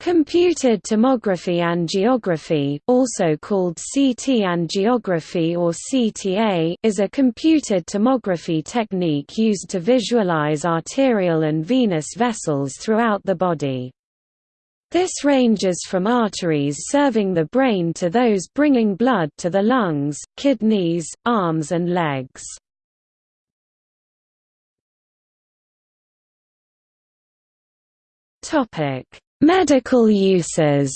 Computed tomography angiography, also called CT angiography or CTA, is a computed tomography technique used to visualize arterial and venous vessels throughout the body. This ranges from arteries serving the brain to those bringing blood to the lungs, kidneys, arms and legs. Topic Medical uses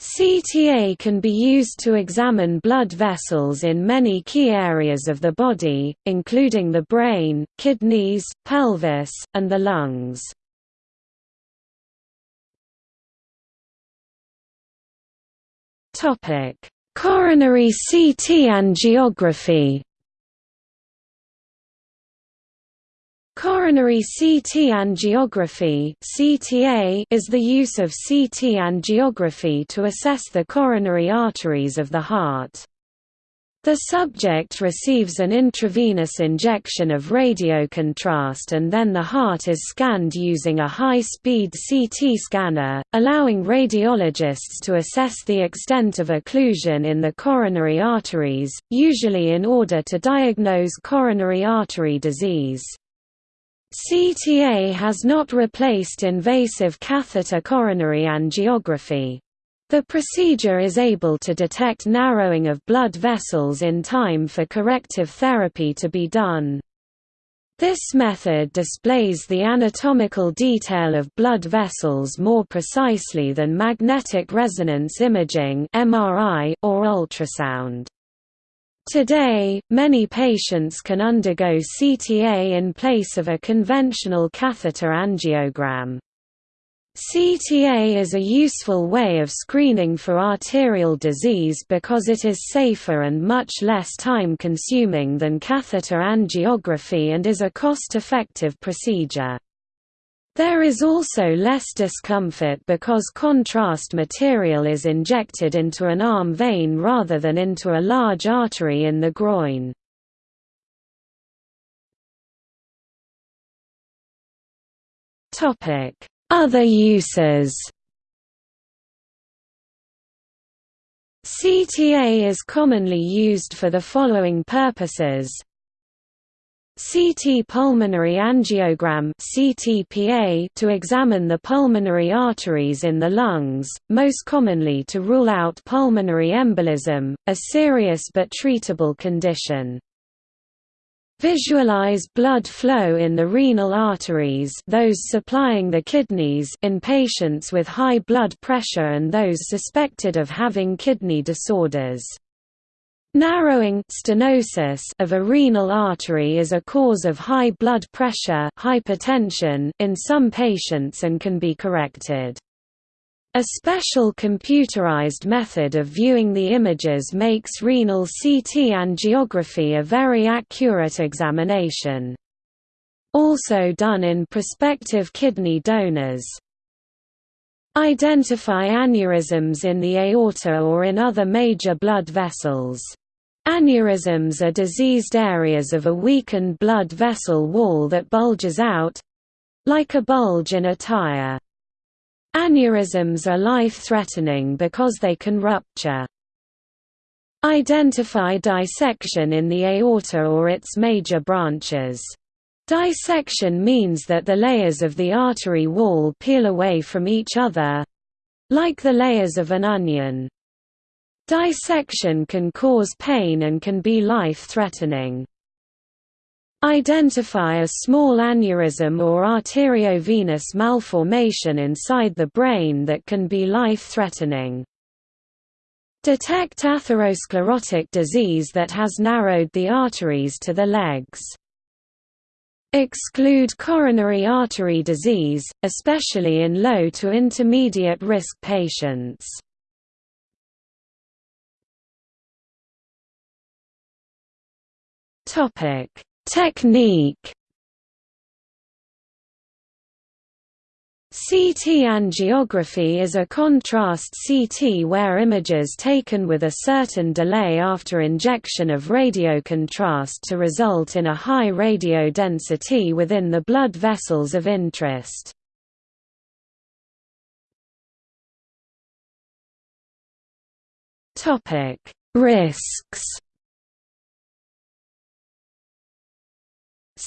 CTA can be used to examine blood vessels in many key areas of the body, including the brain, kidneys, pelvis, and the lungs. Coronary CT angiography Coronary CT angiography (CTA) is the use of CT angiography to assess the coronary arteries of the heart. The subject receives an intravenous injection of radiocontrast and then the heart is scanned using a high-speed CT scanner, allowing radiologists to assess the extent of occlusion in the coronary arteries, usually in order to diagnose coronary artery disease. CTA has not replaced invasive catheter coronary angiography. The procedure is able to detect narrowing of blood vessels in time for corrective therapy to be done. This method displays the anatomical detail of blood vessels more precisely than magnetic resonance imaging or ultrasound. Today, many patients can undergo CTA in place of a conventional catheter angiogram. CTA is a useful way of screening for arterial disease because it is safer and much less time-consuming than catheter angiography and is a cost-effective procedure. There is also less discomfort because contrast material is injected into an arm vein rather than into a large artery in the groin. Other uses CTA is commonly used for the following purposes CT pulmonary angiogram CTPA to examine the pulmonary arteries in the lungs, most commonly to rule out pulmonary embolism, a serious but treatable condition. Visualize blood flow in the renal arteries those supplying the kidneys in patients with high blood pressure and those suspected of having kidney disorders. Narrowing stenosis of a renal artery is a cause of high blood pressure hypertension in some patients and can be corrected. A special computerized method of viewing the images makes renal CT angiography a very accurate examination. Also done in prospective kidney donors. Identify aneurysms in the aorta or in other major blood vessels. Aneurysms are diseased areas of a weakened blood vessel wall that bulges out—like a bulge in a tire. Aneurysms are life-threatening because they can rupture. Identify dissection in the aorta or its major branches. Dissection means that the layers of the artery wall peel away from each other—like the layers of an onion. Dissection can cause pain and can be life-threatening. Identify a small aneurysm or arteriovenous malformation inside the brain that can be life-threatening. Detect atherosclerotic disease that has narrowed the arteries to the legs. Exclude coronary artery disease, especially in low to intermediate risk patients. Topic: Technique CT angiography is a contrast CT where images taken with a certain delay after injection of radiocontrast to result in a high radio density within the blood vessels of interest. Risks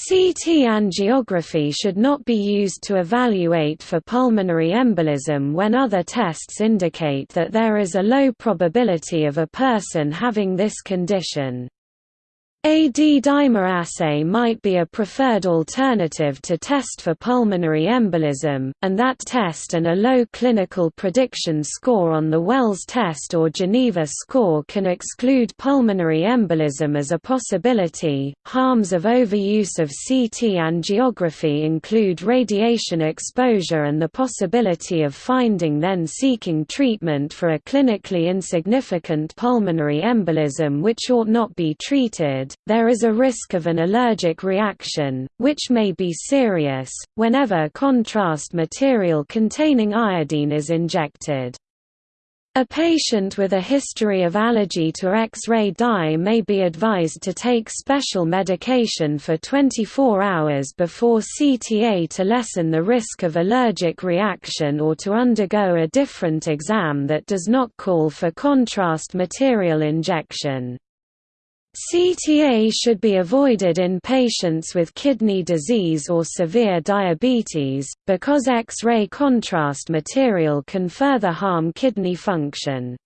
CT angiography should not be used to evaluate for pulmonary embolism when other tests indicate that there is a low probability of a person having this condition. A D-dimer assay might be a preferred alternative to test for pulmonary embolism, and that test and a low clinical prediction score on the Wells test or Geneva score can exclude pulmonary embolism as a possibility. Harms of overuse of CT angiography include radiation exposure and the possibility of finding then seeking treatment for a clinically insignificant pulmonary embolism which ought not be treated there is a risk of an allergic reaction, which may be serious, whenever contrast material containing iodine is injected. A patient with a history of allergy to X-ray dye may be advised to take special medication for 24 hours before CTA to lessen the risk of allergic reaction or to undergo a different exam that does not call for contrast material injection. CTA should be avoided in patients with kidney disease or severe diabetes, because X-ray contrast material can further harm kidney function.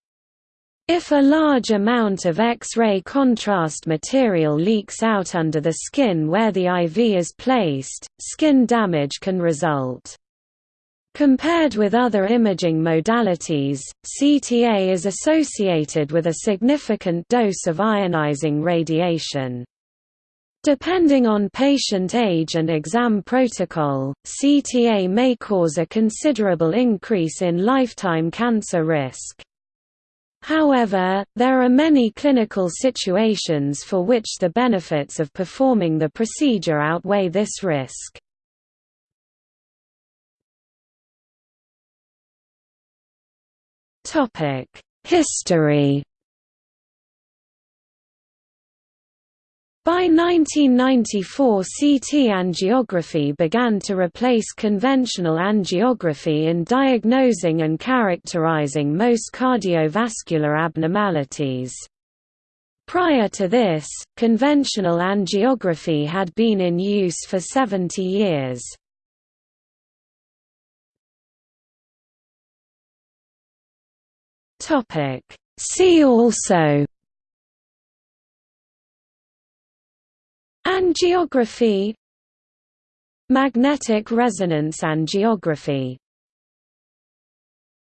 If a large amount of X-ray contrast material leaks out under the skin where the IV is placed, skin damage can result. Compared with other imaging modalities, CTA is associated with a significant dose of ionizing radiation. Depending on patient age and exam protocol, CTA may cause a considerable increase in lifetime cancer risk. However, there are many clinical situations for which the benefits of performing the procedure outweigh this risk. History By 1994 CT angiography began to replace conventional angiography in diagnosing and characterizing most cardiovascular abnormalities. Prior to this, conventional angiography had been in use for 70 years. Topic. See also Angiography Magnetic resonance angiography